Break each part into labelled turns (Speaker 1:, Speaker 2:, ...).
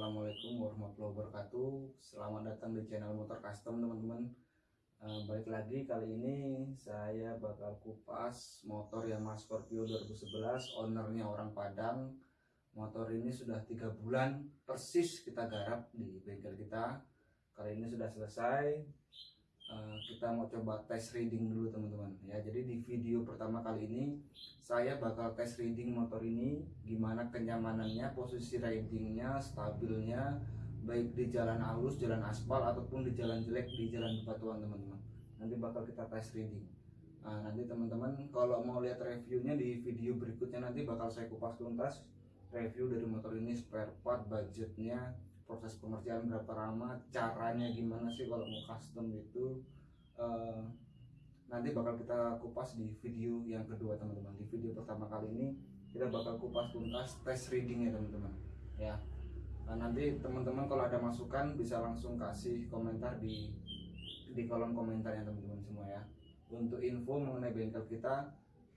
Speaker 1: Assalamualaikum warahmatullahi wabarakatuh. Selamat datang di channel Motor Custom teman-teman. Eh, Balik lagi kali ini saya bakal kupas motor Yamaha Scorpio 2011 Ownernya orang Padang. Motor ini sudah tiga bulan persis kita garap di bengkel kita. Kali ini sudah selesai Eh, Kita mau coba tes reading dulu teman-teman. Ya Jadi di video pertama kali ini saya bakal tes reading motor ini gimana kenyamanannya posisi ridingnya stabilnya baik di jalan halus jalan aspal ataupun di jalan jelek di jalan bebatuan teman-teman. Nanti bakal kita tes reading. Nah, nanti teman-teman kalau mau lihat reviewnya di video berikutnya nanti bakal saya kupas tuntas review dari motor ini spare part budgetnya proses pengerjaan berapa lama caranya gimana sih kalau mau custom itu eh, nanti bakal kita kupas di video yang kedua teman-teman. Di video pertama kali ini kita bakal kupas tuntas tes reading ya teman-teman. Ya. Nah, nanti teman-teman kalau ada masukan bisa langsung kasih komentar di di kolom komentar ya teman-teman semua ya. Untuk info mengenai bengkel kita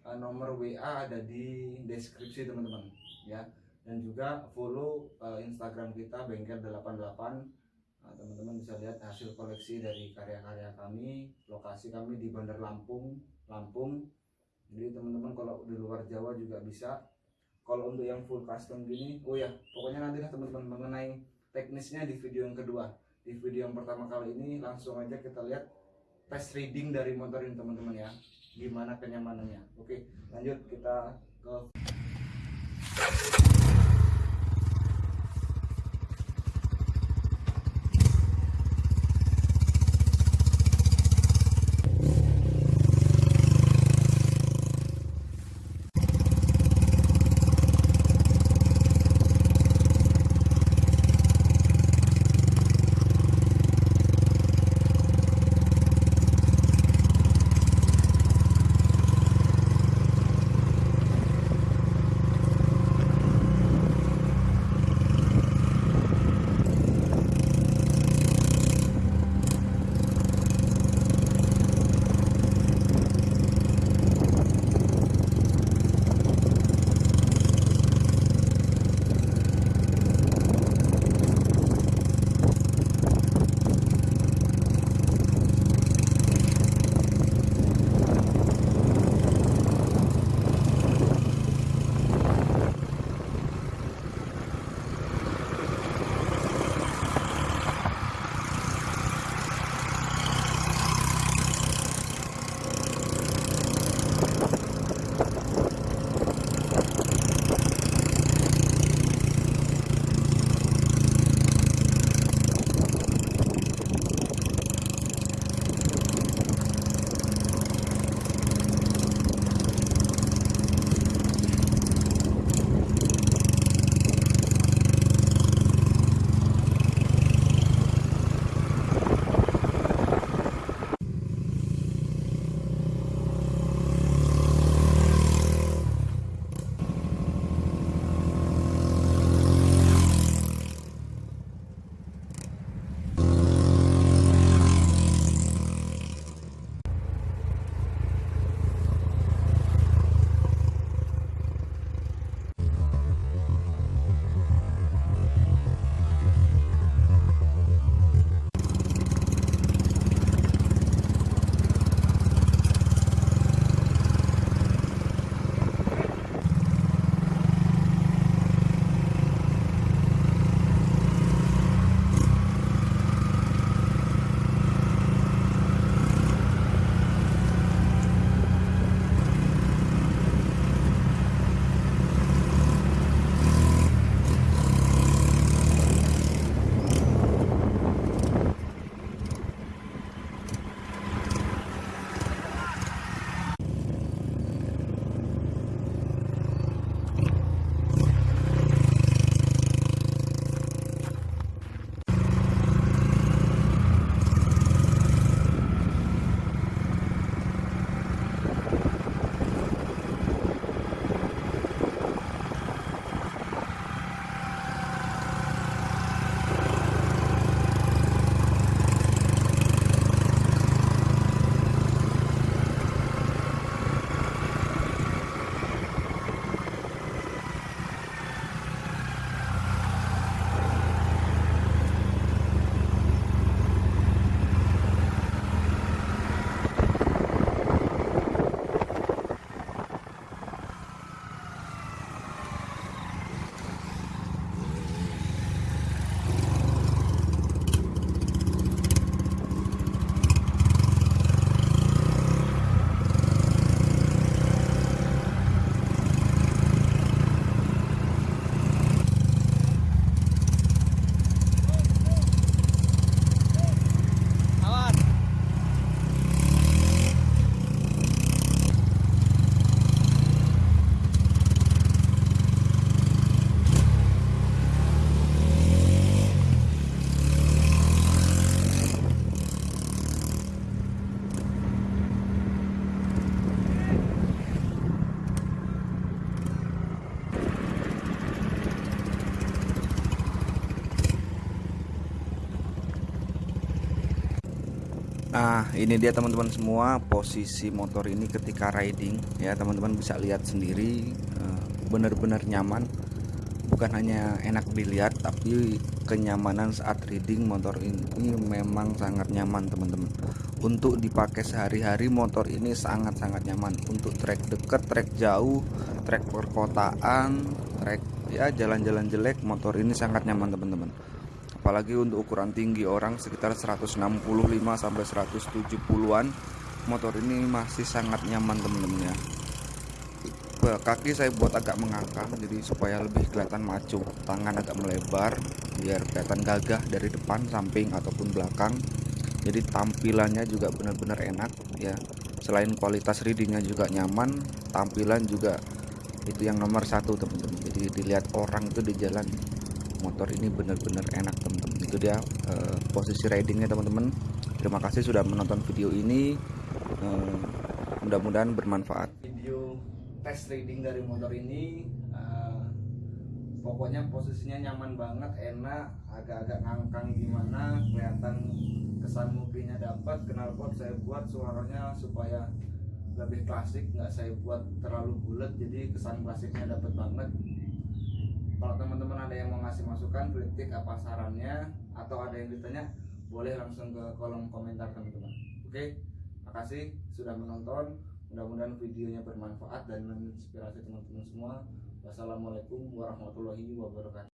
Speaker 1: eh, nomor WA ada di deskripsi teman-teman. Ya dan juga follow eh, Instagram kita bengkel 88 Nah, teman-teman bisa lihat hasil koleksi dari karya-karya kami. Lokasi kami di Bandar Lampung, Lampung. Jadi teman-teman kalau di luar Jawa juga bisa. Kalau untuk yang full custom gini, oh ya, pokoknya nanti teman-teman mengenai teknisnya di video yang kedua. Di video yang pertama kali ini langsung aja kita lihat tes reading dari motor ini teman-teman ya. Gimana kenyamanannya. Oke, lanjut kita ke
Speaker 2: Nah, ini dia teman-teman semua posisi motor ini ketika riding ya, teman-teman bisa lihat sendiri eh, benar-benar nyaman. Bukan hanya enak dilihat tapi kenyamanan saat riding motor ini memang sangat nyaman, teman-teman. Untuk dipakai sehari-hari motor ini sangat-sangat nyaman untuk trek dekat, trek jauh, trek perkotaan, trek ya jalan-jalan jelek, motor ini sangat nyaman, teman-teman apalagi untuk ukuran tinggi orang sekitar 165 sampai 170-an motor ini masih sangat nyaman teman-teman ya kaki saya buat agak mengangkat jadi supaya lebih kelihatan maju. Tangan agak melebar biar kelihatan gagah dari depan samping ataupun belakang. Jadi tampilannya juga benar-benar enak ya. Selain kualitas readingnya juga nyaman tampilan juga itu yang nomor satu teman-teman. Jadi dilihat orang itu di jalan motor ini benar-benar enak teman-teman. Itu dia uh, posisi ridingnya teman-teman. Terima kasih sudah menonton video ini. Uh, mudah-mudahan bermanfaat.
Speaker 1: Video test riding dari motor ini uh, pokoknya posisinya nyaman banget enak agak-agak ngangkang gimana kelihatan kesan mobilnya dapat. Knalpot saya buat suaranya supaya lebih klasik nggak saya buat terlalu bulat jadi kesan klasiknya dapat banget. Kalau teman-teman ada yang mau masukan kritik apa sarannya atau ada yang ditanya boleh langsung ke kolom komentar teman-teman. Oke makasih sudah menonton. Mudah-mudahan videonya bermanfaat dan menginspirasi teman-teman semua. Wassalamualaikum warahmatullahi wabarakatuh